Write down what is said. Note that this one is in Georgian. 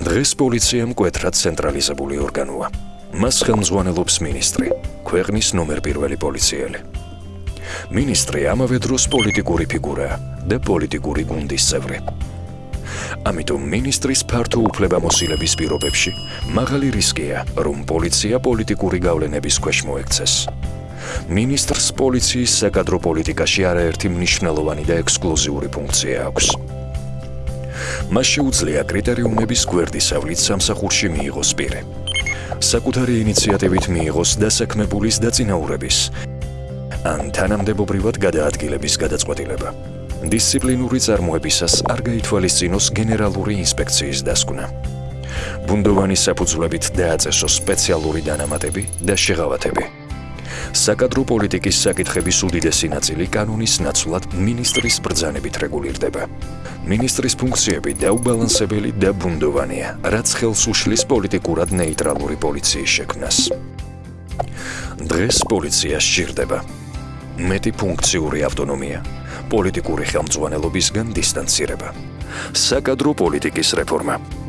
დღეს პოლიცია მკვეთრად ცენტრალიზებული ორგანოა. მას ხელმძღვანელობს მინისტრი, ქვეყნის ნომერ პირველი პოლიციელი. მინისტრი ამავე დროს პოლიტიკური ფიგურაა და პოლიტიკური გუნდის წევრი. ამიტომ მინისტრის ფართო უფლებამოსილების პირობებში მაღალი რისკია, რომ პოლიცია პოლიტიკური გავლენების ქვეშ მოექცეს. მინისტრს პოლიციის საკადრო პოლიტიკაში არაერთი მნიშვნელოვანი და ექსკლუზიური ფუნქცია აქვს. მას შეუძლია კრიტერიუმების გვერდისავლით სამსახურში მიიღოს პირი. საკუთარი ინიციატივით მიიღოს დასაქმებულის დაწინაურების ან თანამდებობრივად გადაადგილების გადაწყვეტილება. დისციპლინური წარმოებისას არ გაითვალისწინოს გენერალური ინსპექციის დასკვნა. ბუნდოვანი საფუძვლებით დააწესოს სპეციალური დანამატები და შეღავათები. საკადრო პოლიტიკის საკითხების უდიდესი ნაწილი კანონის ნაცვლად მინისტრის ბრძანებით რეგულირდება. მინისტრის ფუნქციები დაუბალანსებელი და ბუნდოვანია, რაც ხელს უშლის პოლიტიკურად ნეიტრალური პოლიციის შექმნას. დღეს პოლიცია სჭირდება მეტი ფუნქციური ავტონომია, პოლიტიკური ხელმძღვანელობისგან დისტანცირება. საკადრო პოლიტიკის რეფორმა